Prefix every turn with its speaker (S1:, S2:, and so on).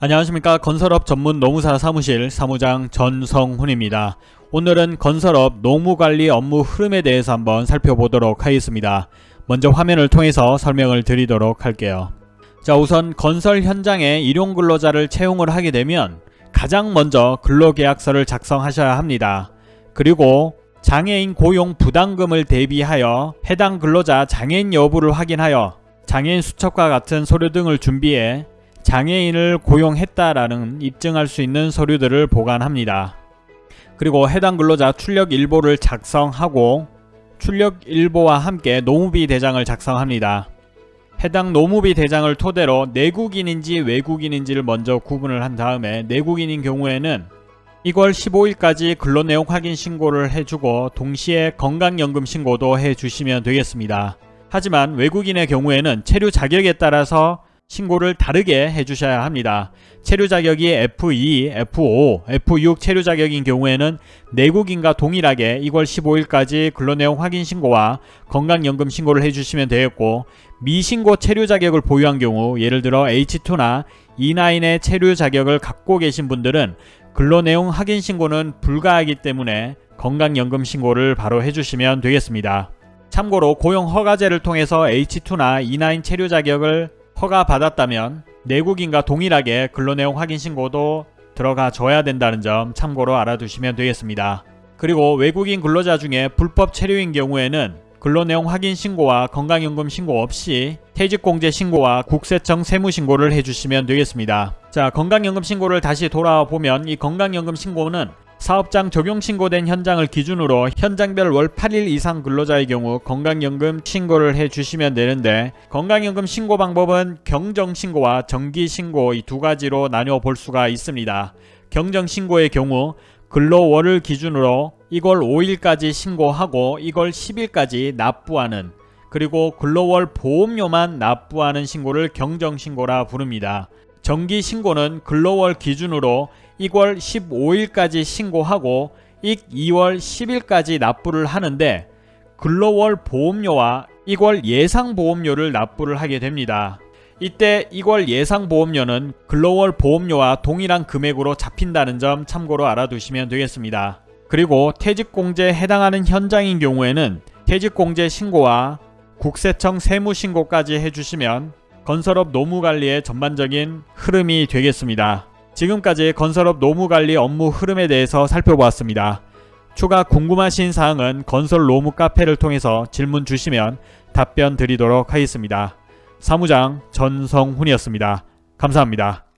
S1: 안녕하십니까 건설업 전문 노무사 사무실 사무장 전성훈입니다. 오늘은 건설업 노무관리 업무 흐름에 대해서 한번 살펴보도록 하겠습니다. 먼저 화면을 통해서 설명을 드리도록 할게요. 자 우선 건설 현장에 일용 근로자를 채용을 하게 되면 가장 먼저 근로계약서를 작성하셔야 합니다. 그리고 장애인 고용 부담금을 대비하여 해당 근로자 장애인 여부를 확인하여 장애인 수첩과 같은 서류 등을 준비해 장애인을 고용했다라는 입증할 수 있는 서류들을 보관합니다. 그리고 해당 근로자 출력 일보를 작성하고 출력 일보와 함께 노무비 대장을 작성합니다. 해당 노무비 대장을 토대로 내국인인지 외국인인지를 먼저 구분을 한 다음에 내국인인 경우에는 2월 15일까지 근로내용 확인 신고를 해주고 동시에 건강연금 신고도 해주시면 되겠습니다. 하지만 외국인의 경우에는 체류 자격에 따라서 신고를 다르게 해주셔야 합니다. 체류 자격이 F2, F5, F6 체류 자격인 경우에는 내국인과 동일하게 2월 15일까지 근로내용 확인 신고와 건강연금 신고를 해주시면 되겠고 미신고 체류 자격을 보유한 경우 예를 들어 H2나 E9의 체류 자격을 갖고 계신 분들은 근로내용 확인 신고는 불가하기 때문에 건강연금 신고를 바로 해주시면 되겠습니다. 참고로 고용 허가제를 통해서 H2나 E9 체류 자격을 허가받았다면 내국인과 동일하게 근로내용 확인 신고도 들어가 줘야 된다는 점 참고로 알아두시면 되겠습니다. 그리고 외국인 근로자 중에 불법 체류인 경우에는 근로내용 확인 신고와 건강연금 신고 없이 퇴직공제 신고와 국세청 세무신고를 해주시면 되겠습니다. 자 건강연금 신고를 다시 돌아보면 이 건강연금 신고는 사업장 적용 신고된 현장을 기준으로 현장별 월 8일 이상 근로자의 경우 건강연금 신고를 해주시면 되는데 건강연금 신고 방법은 경정신고와 정기신고 이 두 가지로 나뉘어 볼 수가 있습니다. 경정신고의 경우 근로월을 기준으로 1월 5일까지 신고하고 1월 10일까지 납부하는 그리고 근로월 보험료만 납부하는 신고를 경정신고라 부릅니다. 정기신고는 근로월 기준으로 1월 15일까지 신고하고 2월 10일까지 납부를 하는데 근로월 보험료와 2월 예상보험료를 납부를 하게 됩니다. 이때 2월 예상보험료는 근로월 보험료와 동일한 금액으로 잡힌다는 점 참고로 알아두시면 되겠습니다. 그리고 퇴직공제에 해당하는 현장인 경우에는 퇴직공제 신고와 국세청 세무신고까지 해주시면 건설업 노무관리의 전반적인 흐름이 되겠습니다. 지금까지 건설업 노무관리 업무 흐름에 대해서 살펴보았습니다. 추가 궁금하신 사항은 건설 노무 카페를 통해서 질문 주시면 답변 드리도록 하겠습니다. 사무장 전성훈이었습니다. 감사합니다.